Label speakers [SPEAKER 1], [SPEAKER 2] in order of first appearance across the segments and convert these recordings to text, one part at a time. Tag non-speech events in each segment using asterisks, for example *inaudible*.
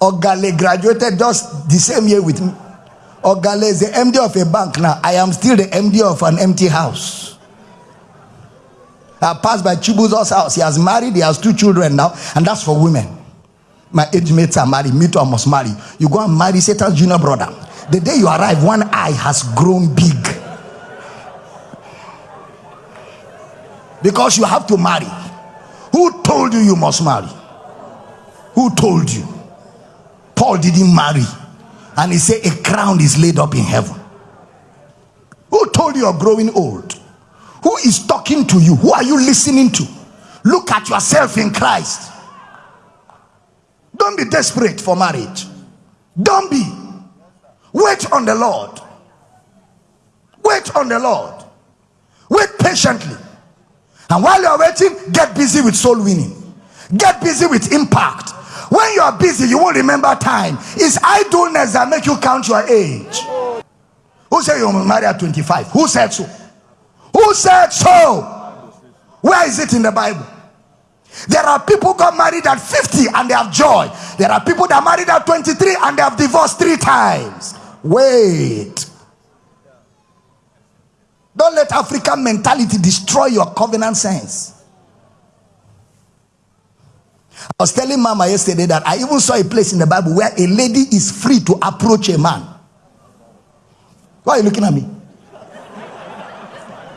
[SPEAKER 1] Ogale graduated just the same year with me. Ogale is the MD of a bank now. I am still the MD of an empty house. I passed by Chibuzo's house. He has married, he has two children now, and that's for women. My age mates are married, me too, I must marry. You go and marry Satan's junior brother. The day you arrive, one eye has grown big. Because you have to marry. Who told you you must marry? Who told you? Paul didn't marry. And he said, A crown is laid up in heaven. Who told you you're growing old? Who is talking to you? Who are you listening to? Look at yourself in Christ. Don't be desperate for marriage. Don't be. Wait on the Lord. Wait on the Lord. Wait patiently. And while you're waiting, get busy with soul winning. Get busy with impact. When you are busy, you won't remember time. It's idleness that make you count your age. Who said you marry at 25? Who said so? Who said so? Where is it in the Bible? There are people got married at 50 and they have joy. There are people that married at 23 and they have divorced three times. Wait. Don't let African mentality destroy your covenant sense. I was telling Mama yesterday that I even saw a place in the Bible where a lady is free to approach a man. Why are you looking at me?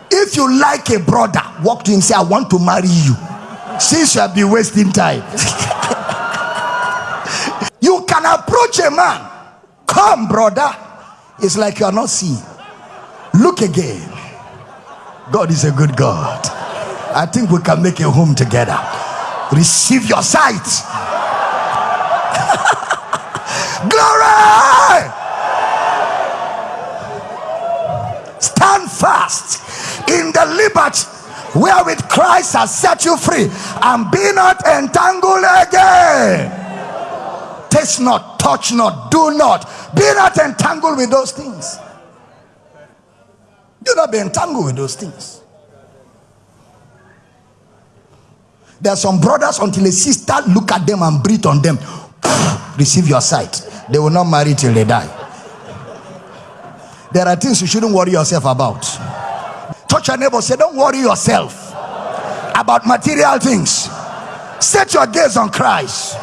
[SPEAKER 1] If you like a brother, walk to him say, I want to marry you. Since you have been wasting time. *laughs* you can approach a man. Come, brother. It's like you are not seeing. Look again. God is a good God. I think we can make a home together. Receive your sight. *laughs* Glory! Stand fast in the liberty wherewith Christ has set you free and be not entangled again. Taste not, touch not, do not, be not entangled with those things. Do not be entangled with those things. There are some brothers until a sister look at them and breathe on them. *sighs* Receive your sight. They will not marry till they die. There are things you shouldn't worry yourself about. Touch your neighbor, say, Don't worry yourself about material things. Set your gaze on Christ.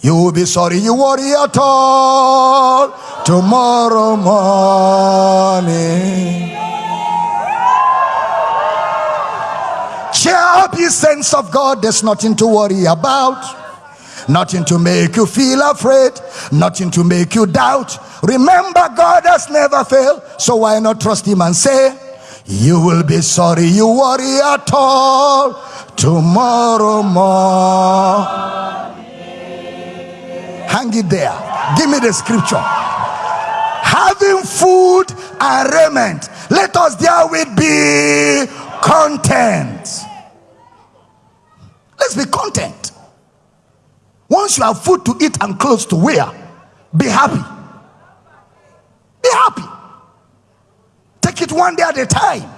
[SPEAKER 1] You will be sorry you worry at all tomorrow morning. Up, ye saints of God. There's nothing to worry about, nothing to make you feel afraid, nothing to make you doubt. Remember, God has never failed, so why not trust Him and say, You will be sorry you worry at all tomorrow morning. Hang it there. Give me the scripture. Having food and raiment, let us therewith be content. Let's be content. Once you have food to eat and clothes to wear, be happy. Be happy. Take it one day at a time.